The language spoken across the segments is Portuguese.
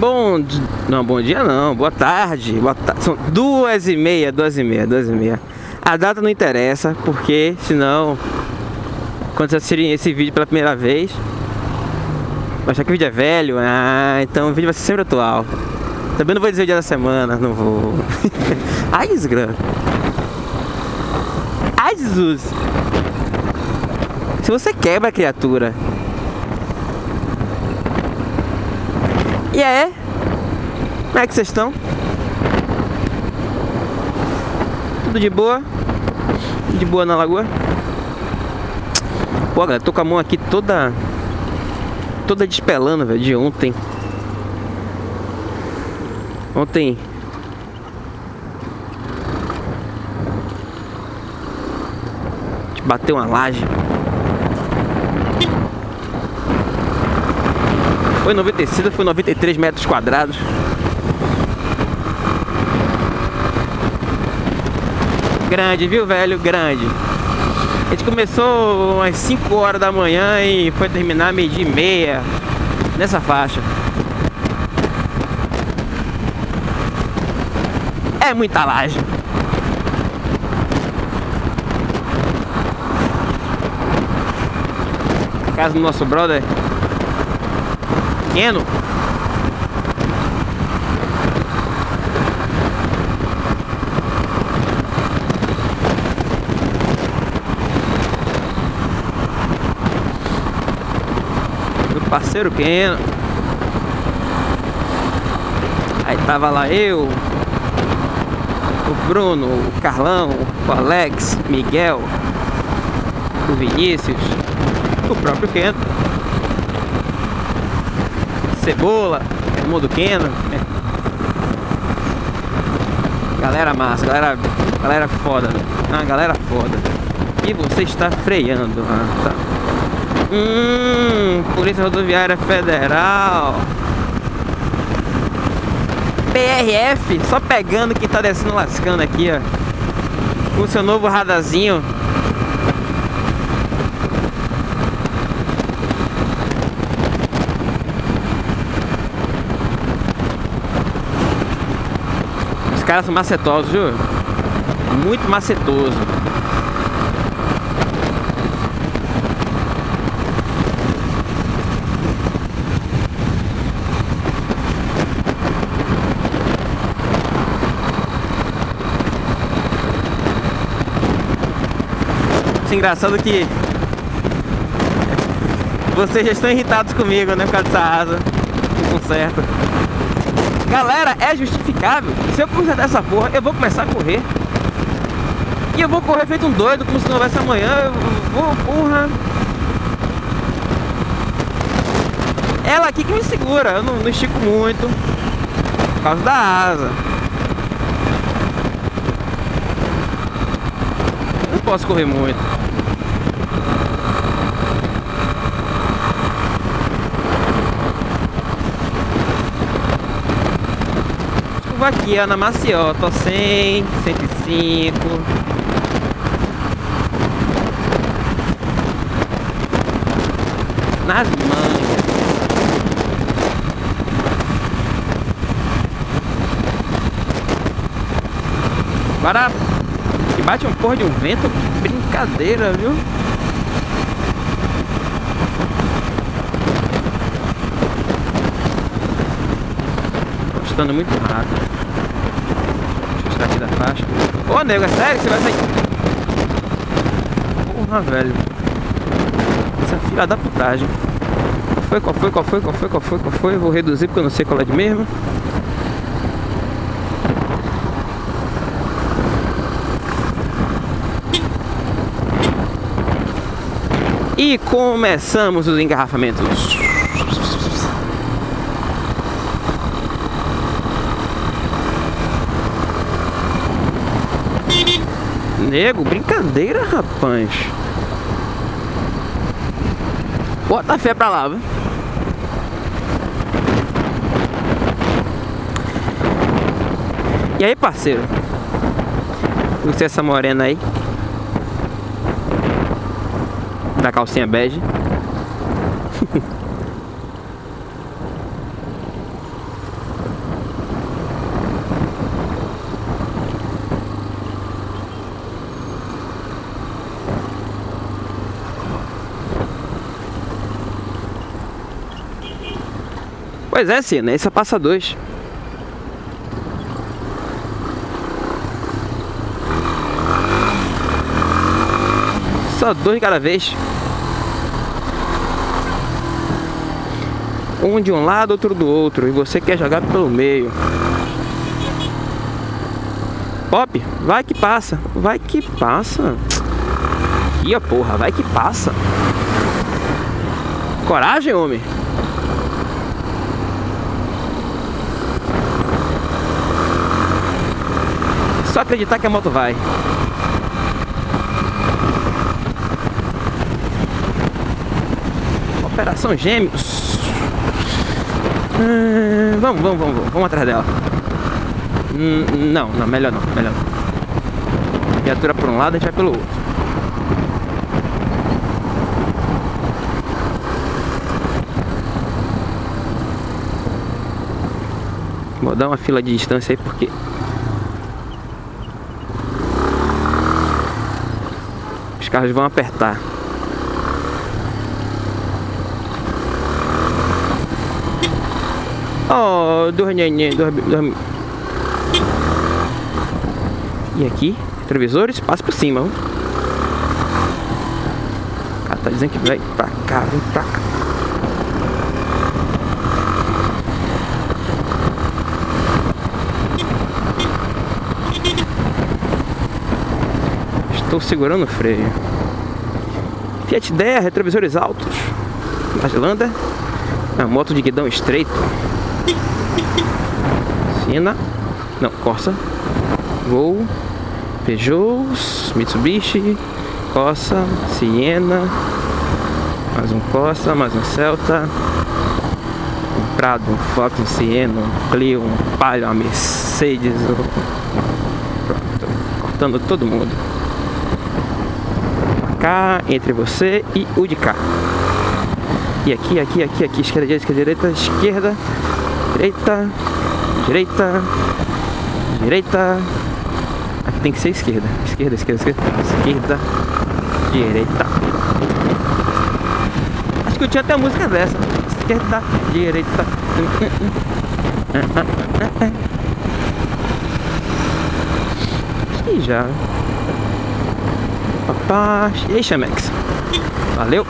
Bom, não, bom dia não, boa tarde, boa ta... são duas e meia, duas e meia, duas e meia. A data não interessa, porque senão, quando vocês assistirem esse vídeo pela primeira vez, vai achar que o vídeo é velho, ah, então o vídeo vai ser sempre atual. Também não vou dizer o dia da semana, não vou. Ai, desgrama. Ai, Jesus. Se você quebra a criatura E é? Como é que vocês estão? Tudo de boa? De boa na lagoa? Pô, galera, tô com a mão aqui toda... Toda despelando, velho, de ontem. Ontem... Bateu uma laje. Foi 90 tecido, foi 93 metros quadrados. Grande, viu, velho? Grande. A gente começou às 5 horas da manhã e foi terminar meio-dia e meia. Nessa faixa. É muita laje. Casa do nosso brother pequeno do parceiro pequeno aí tava lá eu o Bruno, o Carlão, o Alex, Miguel, o Vinícius, o próprio Keno Cebola, mundo Keno. Né? Galera massa, galera, galera foda, ah, galera foda. E você está freando, ah, tá. Hum, Polícia Rodoviária Federal. PRF, só pegando quem tá descendo lascando aqui, ó. Com seu novo radarzinho caras são macetosos, viu? Muito macetoso. Acho engraçado que vocês já estão irritados comigo, né? Por causa dessa asa. Não conserta. Galera, é justificável. Se eu consertar essa porra, eu vou começar a correr. E eu vou correr feito um doido, como se não houvesse amanhã. Eu vou, porra. Ela aqui que me segura. Eu não, não estico muito. Por causa da asa. não posso correr muito. Curva aqui, ó, na Maciota, tô 100, 105. Nas mangas. Agora que bate um porra de um vento, brincadeira, viu? Gostando muito rápido aqui da faixa. Ô, nego, é sério que você vai sair? Porra, velho. Essa fila da putagem. Qual foi, qual foi, qual foi, qual foi, qual foi, qual foi? Eu vou reduzir porque eu não sei qual é de mesmo. E começamos os engarrafamentos. Nego, brincadeira, rapaz. Bota fé pra lá, viu? E aí, parceiro? Você essa morena aí? Da calcinha bege. Pois é, sim, né? Esse passa dois. Só dois cada vez. Um de um lado, outro do outro. E você quer jogar pelo meio. Pop, vai que passa. Vai que passa. Ia porra, vai que passa. Coragem, homem. Só acreditar que a moto vai. Operação Gêmeos. Hum, vamos, vamos, vamos, vamos, atrás dela. Hum, não, não, melhor não, melhor não. Viatura por um lado, a gente vai pelo outro. Vou dar uma fila de distância aí porque carros vão apertar. Oh, dornhenhe, dorme. E aqui, retrovisores, passa por cima. O cara tá dizendo que vai pra cá, vem pra cá. Estou segurando o freio. Fiat 10, retrovisores altos. Zelândia. A moto de guidão estreito. Siena. Não, Corsa. Gol. Peugeot. Mitsubishi. Corsa. Siena. Mais um Corsa, mais um Celta. Um Prado, um Fox, um Siena, um Clio, um Palio, uma Mercedes. Pronto. Cortando todo mundo. Cá, entre você e o de cá. E aqui, aqui, aqui, aqui, esquerda, direita, direita, esquerda, direita, direita, direita. Aqui tem que ser esquerda, esquerda, esquerda, esquerda, esquerda, direita. Acho que eu tinha até a música dessa. Esquerda, direita. E já. Papá. E aí, Chamex. Valeu.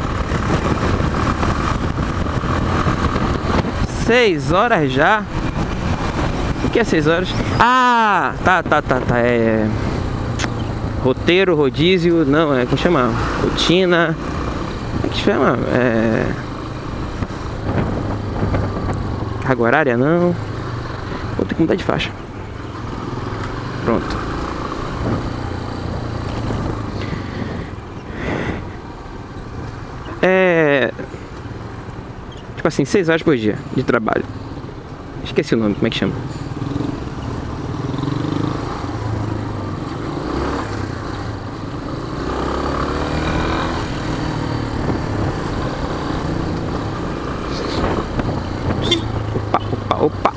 6 horas já. O que é 6 horas? Ah, tá, tá, tá, tá. É. Roteiro, rodízio, não, é como chama? Rotina. Como é que chama? É. Carga horária, não. Vou ter que mudar de faixa. Pronto. É. Tipo assim, 6 horas por dia de trabalho. Esqueci o nome, como é que chama? Opa, opa, opa.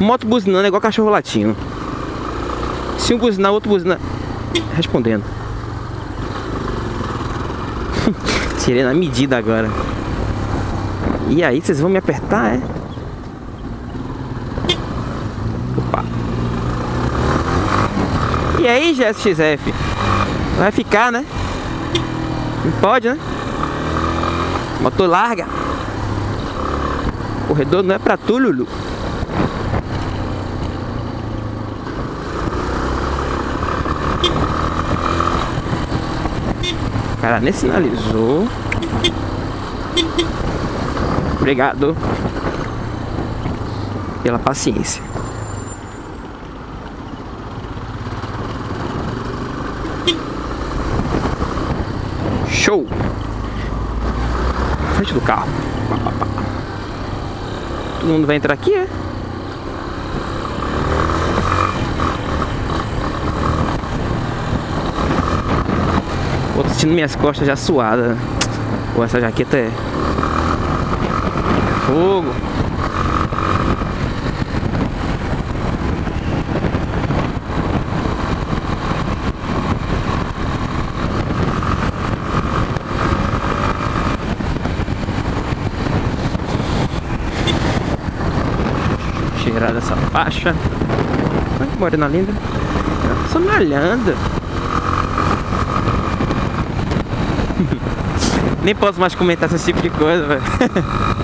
Moto buzinando é igual cachorro latino. Se um buzinar, outro buzina. Respondendo. Tirei na medida agora. E aí, vocês vão me apertar, é? Opa. E aí, GSXF? Vai ficar, né? Não pode, né? Motor larga. Corredor não é pra tu, Lulu. Cara nem sinalizou. Obrigado pela paciência. Show! Frente do carro. Todo mundo vai entrar aqui, é? Pô, sentindo minhas costas já suadas. Pô, essa jaqueta é... Fogo. Cheirar essa faixa. Olha que morena linda. Só me olhando. Nem posso mais comentar esse tipo de coisa, velho.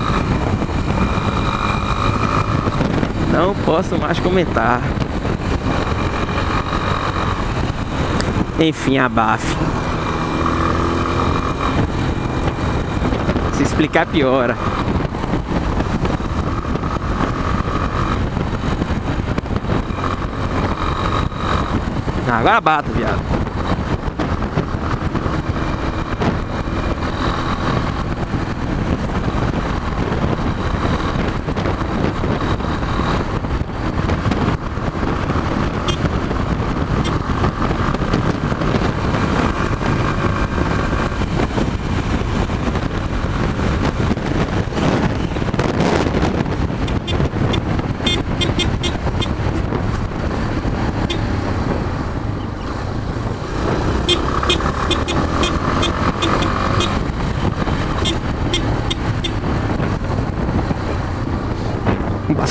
Não posso mais comentar. Enfim, abafe. Se explicar piora. Agora bata, viado.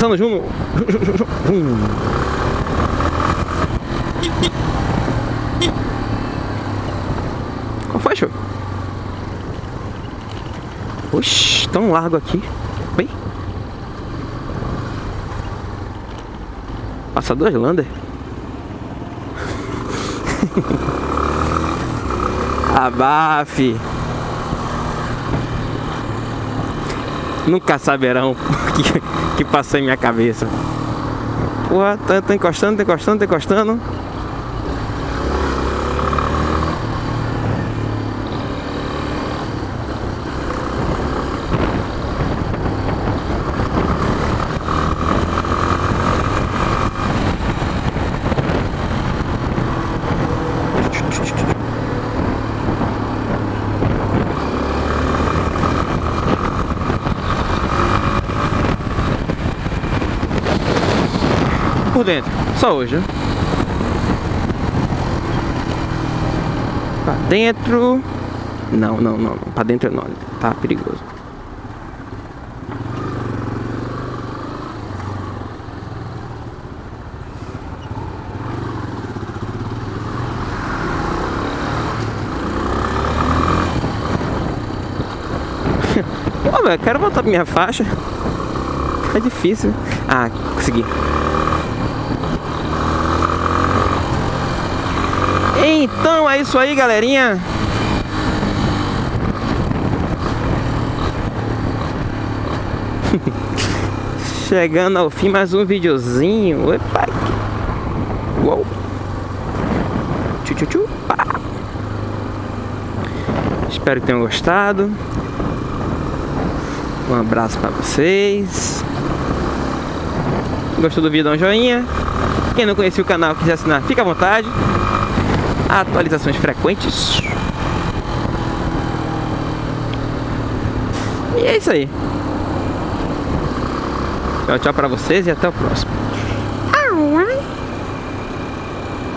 Passando junto. Qual foi, show? Oxi, tão largo aqui. Bem. Passador Lander. Abafe. Nunca saberão o que, que passou em minha cabeça. Porra, tá, tá encostando, tá encostando, tá encostando. Por dentro. Só hoje? Pra dentro... Não, não, não. Pra dentro não. Tá perigoso. Pô, velho, quero voltar pra minha faixa. É difícil. Ah, consegui. Então é isso aí, galerinha. Chegando ao fim, mais um videozinho. Epa. Uou. Tchu, tchu, tchu. Espero que tenham gostado. Um abraço para vocês. Gostou do vídeo, dá um joinha. Quem não conhecia o canal quiser assinar, fica à vontade atualizações frequentes. E é isso aí. Tchau, tchau pra vocês e até o próximo.